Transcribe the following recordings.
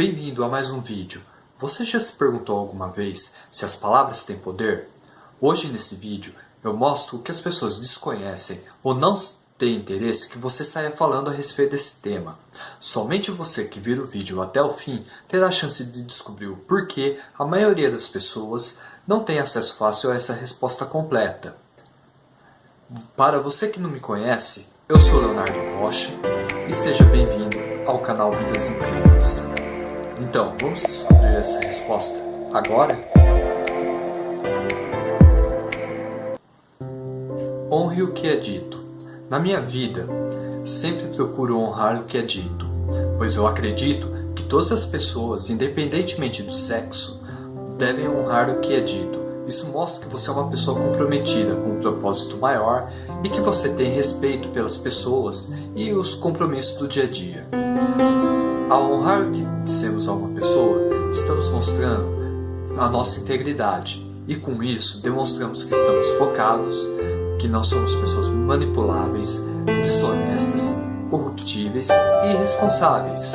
Bem-vindo a mais um vídeo. Você já se perguntou alguma vez se as palavras têm poder? Hoje nesse vídeo eu mostro o que as pessoas desconhecem ou não têm interesse que você saia falando a respeito desse tema. Somente você que vira o vídeo até o fim terá a chance de descobrir o porquê a maioria das pessoas não tem acesso fácil a essa resposta completa. Para você que não me conhece, eu sou Leonardo Rocha e seja bem-vindo ao canal Vidas Incríveis. Então, vamos descobrir essa resposta agora? Honre o que é dito. Na minha vida, sempre procuro honrar o que é dito, pois eu acredito que todas as pessoas, independentemente do sexo, devem honrar o que é dito. Isso mostra que você é uma pessoa comprometida com um propósito maior e que você tem respeito pelas pessoas e os compromissos do dia a dia. Ao honrar o que dissemos a uma pessoa, estamos mostrando a nossa integridade e com isso demonstramos que estamos focados, que não somos pessoas manipuláveis, desonestas, corruptíveis e irresponsáveis.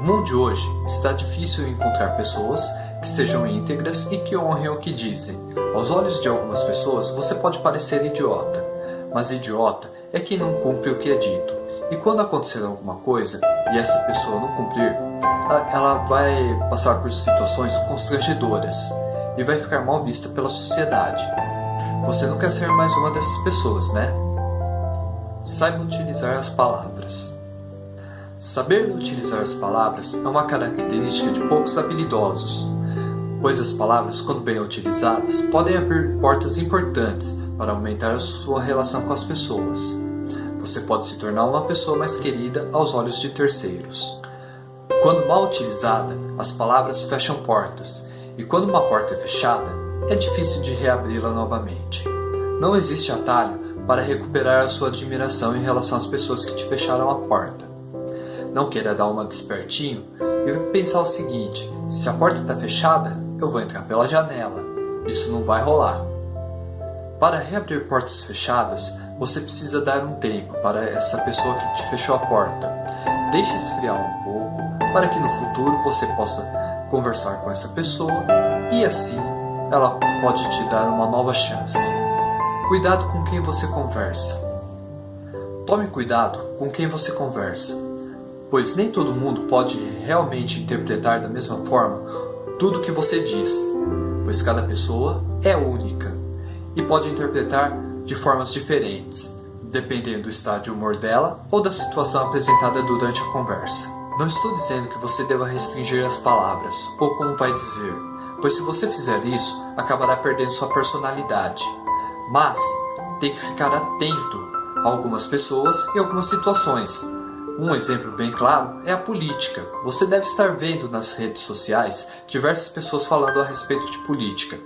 No mundo de hoje está difícil encontrar pessoas que sejam íntegras e que honrem o que dizem. Aos olhos de algumas pessoas você pode parecer idiota, mas idiota é quem não cumpre o que é dito. E quando acontecer alguma coisa e essa pessoa não cumprir, ela vai passar por situações constrangedoras e vai ficar mal vista pela sociedade. Você não quer ser mais uma dessas pessoas, né? Saiba utilizar as palavras. Saber utilizar as palavras é uma característica de poucos habilidosos, pois as palavras, quando bem utilizadas, podem abrir portas importantes para aumentar a sua relação com as pessoas você pode se tornar uma pessoa mais querida aos olhos de terceiros. Quando mal utilizada, as palavras fecham portas, e quando uma porta é fechada, é difícil de reabri-la novamente. Não existe atalho para recuperar a sua admiração em relação às pessoas que te fecharam a porta. Não queira dar uma despertinho e pensar o seguinte, se a porta está fechada, eu vou entrar pela janela. Isso não vai rolar. Para reabrir portas fechadas, você precisa dar um tempo para essa pessoa que te fechou a porta. Deixe esfriar um pouco para que no futuro você possa conversar com essa pessoa e assim ela pode te dar uma nova chance. Cuidado com quem você conversa. Tome cuidado com quem você conversa, pois nem todo mundo pode realmente interpretar da mesma forma tudo que você diz, pois cada pessoa é única e pode interpretar de formas diferentes, dependendo do estado de humor dela ou da situação apresentada durante a conversa. Não estou dizendo que você deva restringir as palavras, ou como vai dizer, pois se você fizer isso, acabará perdendo sua personalidade. Mas tem que ficar atento a algumas pessoas e algumas situações. Um exemplo bem claro é a política. Você deve estar vendo nas redes sociais diversas pessoas falando a respeito de política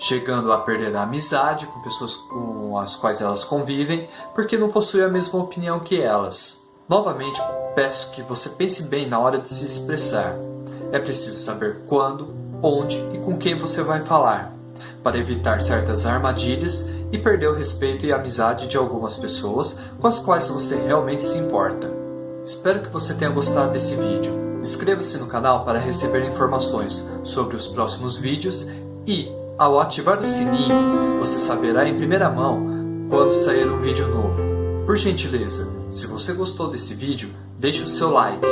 chegando a perder a amizade com pessoas com as quais elas convivem, porque não possuem a mesma opinião que elas. Novamente, peço que você pense bem na hora de se expressar. É preciso saber quando, onde e com quem você vai falar, para evitar certas armadilhas e perder o respeito e amizade de algumas pessoas com as quais você realmente se importa. Espero que você tenha gostado desse vídeo. Inscreva-se no canal para receber informações sobre os próximos vídeos e ao ativar o sininho, você saberá em primeira mão quando sair um vídeo novo. Por gentileza, se você gostou desse vídeo, deixe o seu like.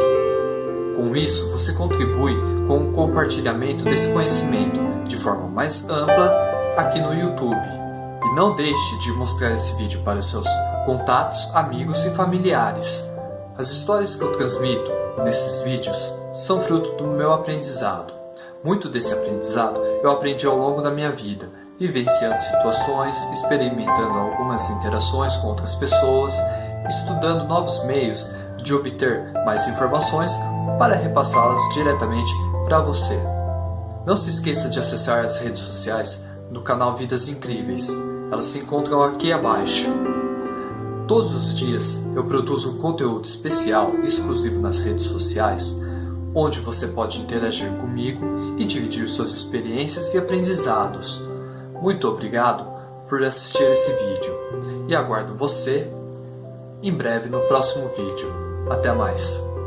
Com isso, você contribui com o compartilhamento desse conhecimento de forma mais ampla aqui no YouTube. E não deixe de mostrar esse vídeo para seus contatos, amigos e familiares. As histórias que eu transmito nesses vídeos são fruto do meu aprendizado. Muito desse aprendizado eu aprendi ao longo da minha vida, vivenciando situações, experimentando algumas interações com outras pessoas, estudando novos meios de obter mais informações para repassá-las diretamente para você. Não se esqueça de acessar as redes sociais no canal Vidas Incríveis. Elas se encontram aqui abaixo. Todos os dias eu produzo um conteúdo especial exclusivo nas redes sociais onde você pode interagir comigo e dividir suas experiências e aprendizados. Muito obrigado por assistir esse vídeo e aguardo você em breve no próximo vídeo. Até mais!